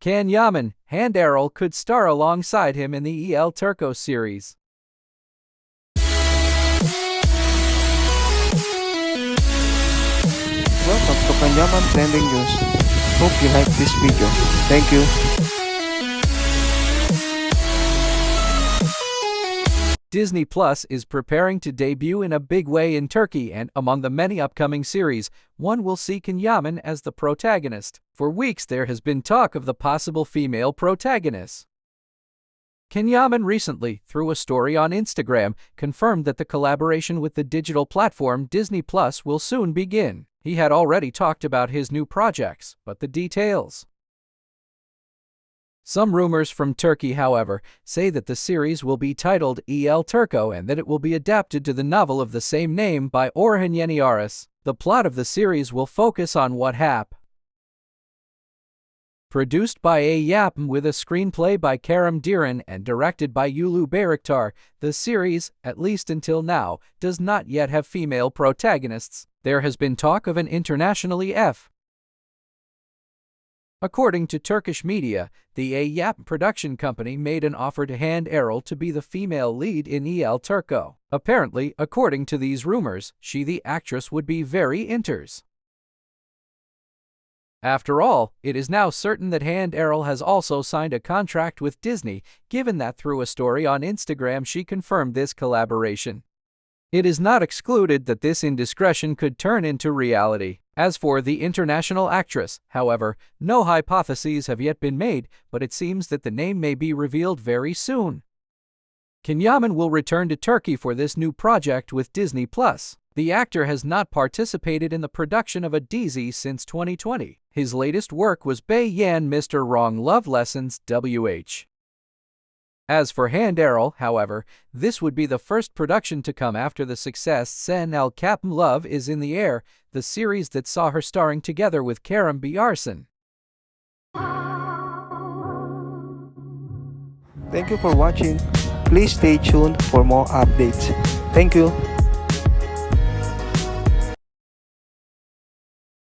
Can Yaman, Hande Erçel could star alongside him in the El Turco series. Welcome to Kanyaman Trending News. Hope you like this video. Thank you. Disney Plus is preparing to debut in a big way in Turkey, and among the many upcoming series, one will see Can Yaman as the protagonist. For weeks, there has been talk of the possible female protagonist. Can Yaman recently, through a story on Instagram, confirmed that the collaboration with the digital platform Disney Plus will soon begin. He had already talked about his new projects, but the details. Some rumors from Turkey, however, say that the series will be titled El Turco and that it will be adapted to the novel of the same name by Orhan Yeniaras. The plot of the series will focus on what hap. Produced by Ay Yapım with a screenplay by Kerem Deren and directed by Uluç Bayraktar, the series, at least until now, does not yet have female protagonists. There has been talk of an internationally F. According to Turkish media, the Ay Yapım production company made an offer to Hande Erçel to be the female lead in El Turco. Apparently, according to these rumors, she the actress would be very enters. After all, it is now certain that Hande Erçel has also signed a contract with Disney, given that through a story on Instagram she confirmed this collaboration. It is not excluded that this indiscretion could turn into reality. As for the international actress, however, no hypotheses have yet been made, but it seems that the name may be revealed very soon. Can Yaman will return to Turkey for this new project with Disney Plus. The actor has not participated in the production of a dizi since 2020. His latest work was Bay Yanlış Mr. Wrong Love Lessons WH. As for Hande Erçel, however, this would be the first production to come after the success Sen Çal Kapımı Love is in the Air, the series that saw her starring together with Kerem Bürsin. Thank you for watching. Please stay tuned for more updates. Thank you.